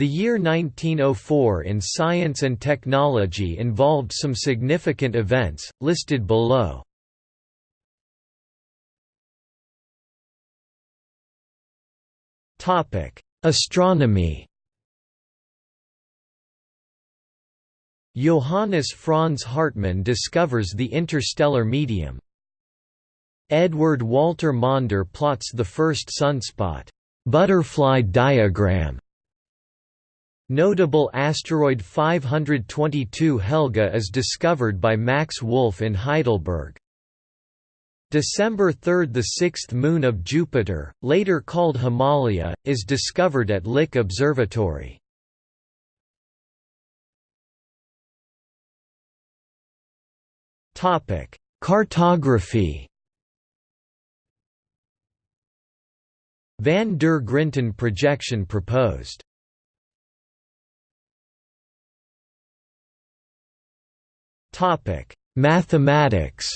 The year 1904 in science and technology involved some significant events, listed below. Astronomy Johannes Franz Hartmann discovers the interstellar medium. Edward Walter Maunder plots the first sunspot butterfly diagram. Notable asteroid 522 Helga is discovered by Max Wolf in Heidelberg. December 3 – The sixth moon of Jupiter, later called Himalaya, is discovered at Lick Observatory. Cartography Van der Grinten projection proposed. Mathematics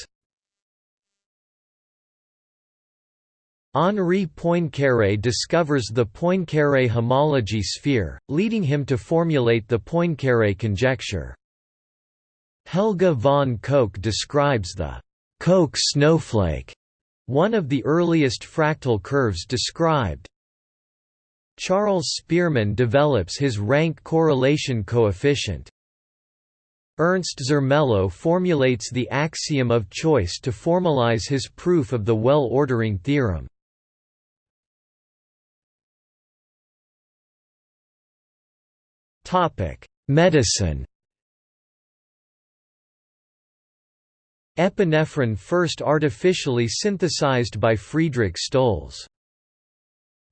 Henri Poincaré discovers the Poincaré homology sphere, leading him to formulate the Poincaré conjecture. Helge von Koch describes the Koch snowflake, one of the earliest fractal curves described. Charles Spearman develops his rank correlation coefficient. Ernst Zermelo formulates the axiom of choice to formalize his proof of the well-ordering theorem. Medicine Epinephrine first artificially synthesized by Friedrich Stolz.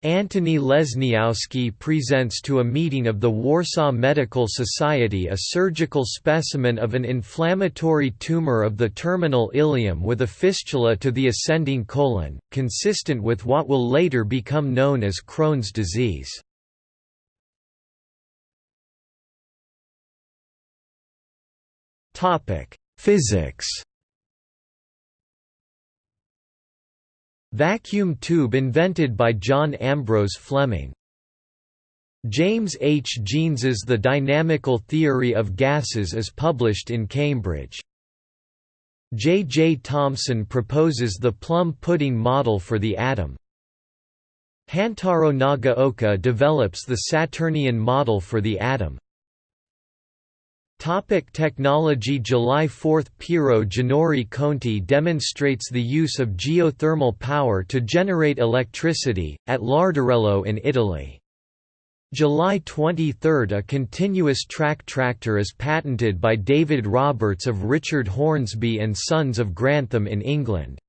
Antony Lesniowski presents to a meeting of the Warsaw Medical Society a surgical specimen of an inflammatory tumor of the terminal ileum with a fistula to the ascending colon, consistent with what will later become known as Crohn's disease. Physics Vacuum tube invented by John Ambrose Fleming. James H. Jeans's The Dynamical Theory of Gases is published in Cambridge. J. J. Thomson proposes the plum pudding model for the atom. Hantaro Nagaoka develops the Saturnian model for the atom. Topic technology July 4 – Piero Ginori Conti demonstrates the use of geothermal power to generate electricity, at Larderello in Italy. July 23 – A continuous track tractor is patented by David Roberts of Richard Hornsby and Sons of Grantham in England.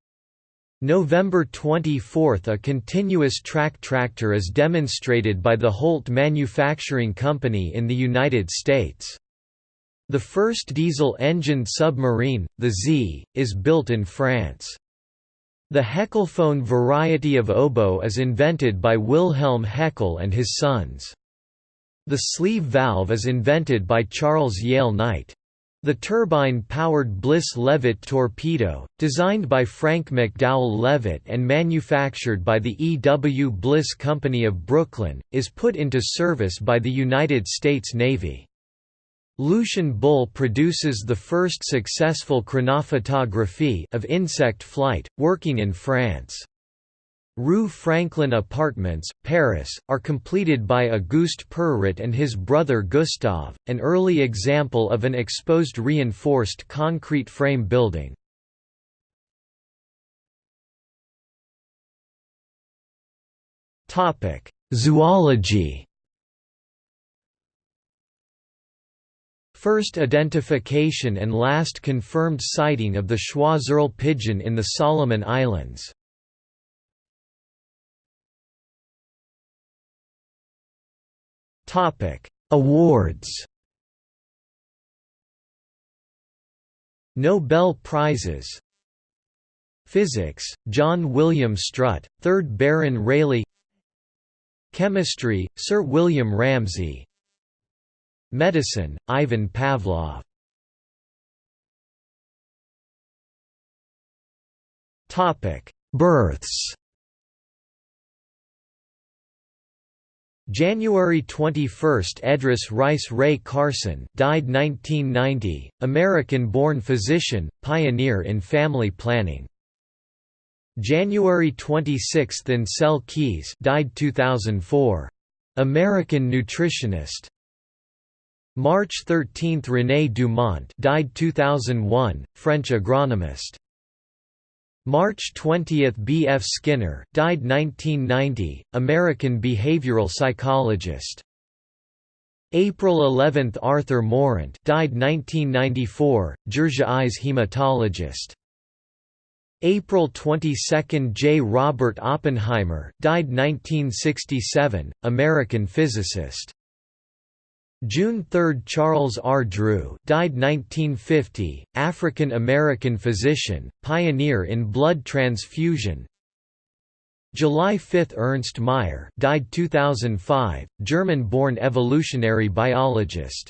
November 24 – A continuous track tractor is demonstrated by the Holt Manufacturing Company in the United States. The first diesel-engined submarine, the Z, is built in France. The Heckelphone variety of oboe is invented by Wilhelm Heckel and his sons. The sleeve valve is invented by Charles Yale Knight. The turbine-powered Bliss-Levitt torpedo, designed by Frank McDowell Levitt and manufactured by the E. W. Bliss Company of Brooklyn, is put into service by the United States Navy. Lucien Bull produces the first successful chronophotography of insect flight, working in France. Rue Franklin Apartments, Paris, are completed by Auguste Perret and his brother Gustave, an early example of an exposed reinforced concrete frame building. Zoology First identification and last confirmed sighting of the Choiseul pigeon in the Solomon Islands. Awards. Nobel Prizes. Physics, John William Strutt, 3rd Baron Rayleigh. Chemistry, Sir William Ramsay Medicine, Ivan Pavlov Births January 21 Edris Rice Wray Carson died 1990, American-born physician, pioneer in family planning. January 26 Ancel Keys died 2004. American nutritionist. March 13 René Dumont died 2001, French agronomist. March 20 B. F. Skinner died 1990, American behavioral psychologist. April 11 Arthur Mourant died 1994, Georgia Eyes hematologist. April 22 J. Robert Oppenheimer died 1967, American physicist. June 3 Charles R. Drew died 1950, African-American physician, pioneer in blood transfusion July 5 Ernst Mayr died 2005, German-born evolutionary biologist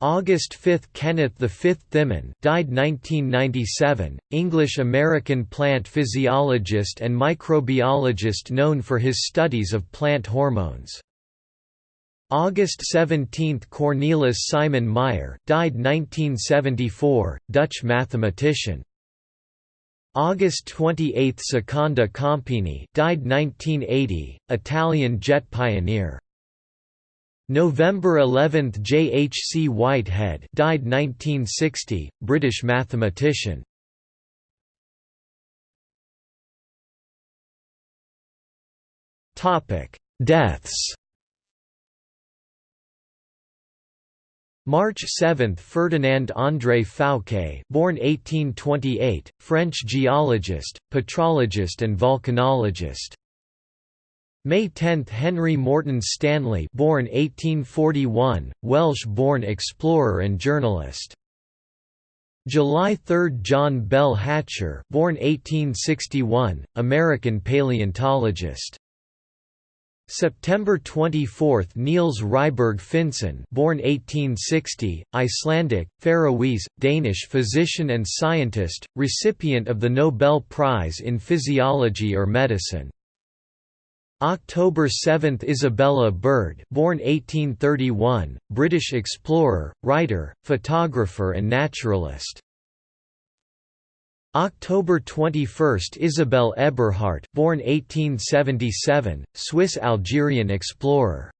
August 5 Kenneth V Thimann died 1997, English-American plant physiologist and microbiologist known for his studies of plant hormones. August 17 Cornelis Simon Meijer, died 1974, Dutch mathematician. August 28 Secondo Campini died 1980, Italian jet pioneer. November 11 J. H. C. Whitehead died 1960, British mathematician. Deaths March 7 Ferdinand André Fouqué born 1828, French geologist, petrologist and volcanologist. May 10 Henry Morton Stanley born 1841, Welsh-born explorer and journalist. July 3 John Bell Hatcher born 1861, American paleontologist. September 24 Niels Ryberg Finsen born 1860, Icelandic, Faroese, Danish physician and scientist, recipient of the Nobel Prize in Physiology or Medicine. October 7 Isabella Bird born 1831, British explorer, writer, photographer and naturalist. October 21 Isabelle Eberhardt born 1877, Swiss-Algerian explorer